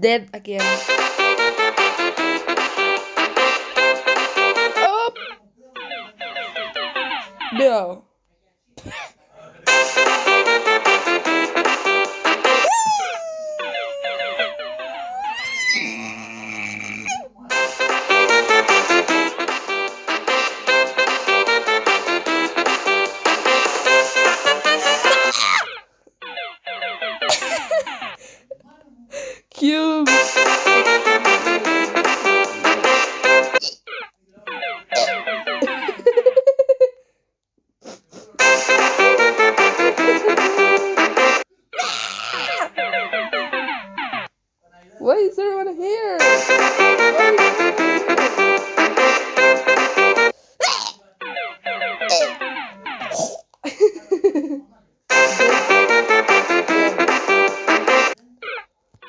dead again. Oh! No. Why is everyone here?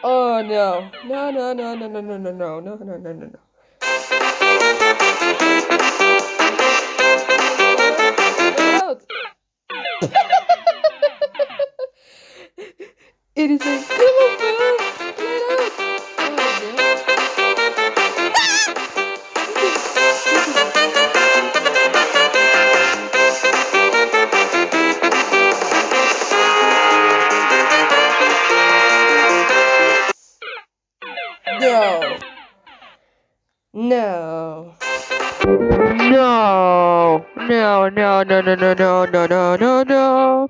Oh no. No no no no no no no no no no no no no. It is a No. No. No. No, no, no, no, no, no, no, no, no,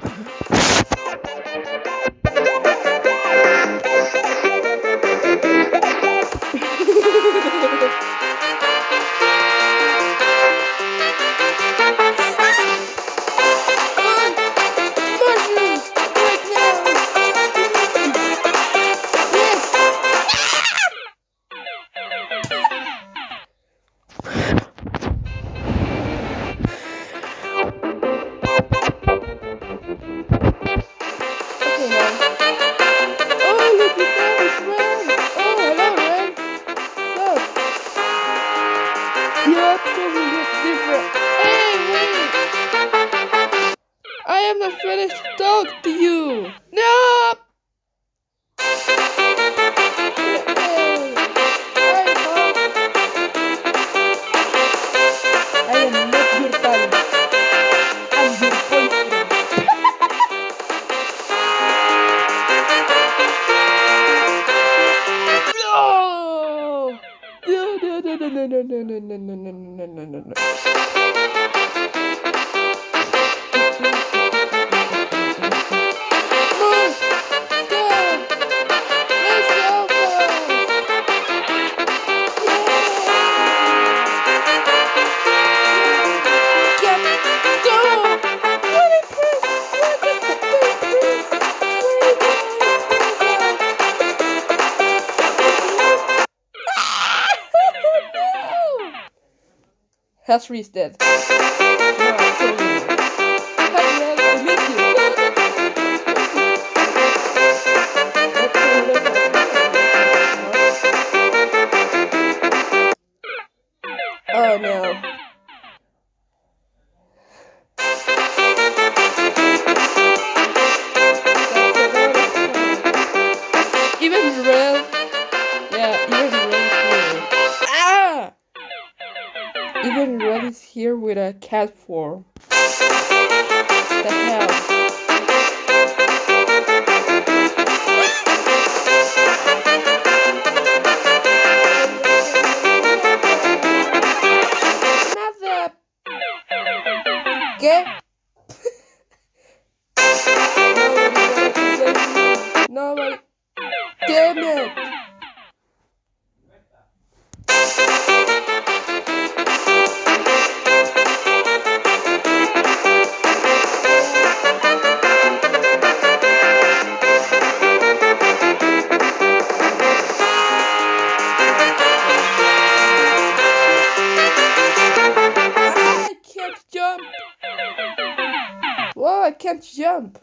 Absolutely different. Hey, wait! I am not finished to talk to you! No! No, no, no, no, no, no, no, no, no, no, no, no, Hershey is dead. Oh no. Here with a cat form. The hell? ¿Qué? Nobody. Damn it! Whoa, I can't jump!